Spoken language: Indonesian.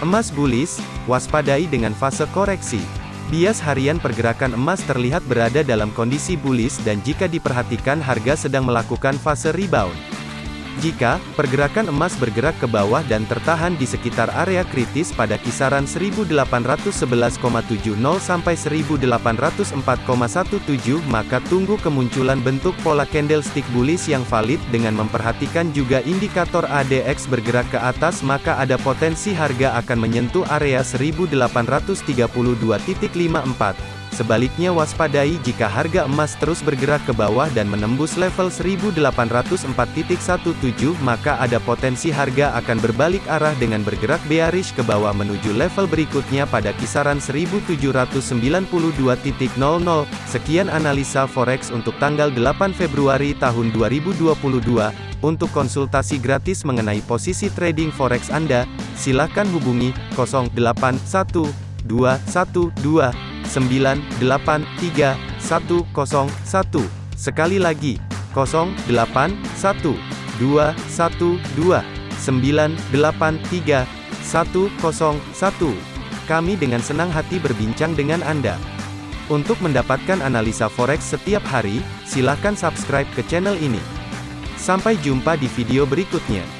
Emas bullish, waspadai dengan fase koreksi. Bias harian pergerakan emas terlihat berada dalam kondisi bullish dan jika diperhatikan harga sedang melakukan fase rebound. Jika pergerakan emas bergerak ke bawah dan tertahan di sekitar area kritis pada kisaran 1811,70 sampai 1804,17 maka tunggu kemunculan bentuk pola candlestick bullish yang valid dengan memperhatikan juga indikator ADX bergerak ke atas maka ada potensi harga akan menyentuh area 1832.54 Sebaliknya waspadai jika harga emas terus bergerak ke bawah dan menembus level 1804.17 maka ada potensi harga akan berbalik arah dengan bergerak bearish ke bawah menuju level berikutnya pada kisaran 1792.00. Sekian analisa forex untuk tanggal 8 Februari tahun 2022. Untuk konsultasi gratis mengenai posisi trading forex Anda, silakan hubungi 081212 983 101. Sekali lagi, 081 212 983 101. Kami dengan senang hati berbincang dengan Anda. Untuk mendapatkan analisa forex setiap hari, silakan subscribe ke channel ini. Sampai jumpa di video berikutnya.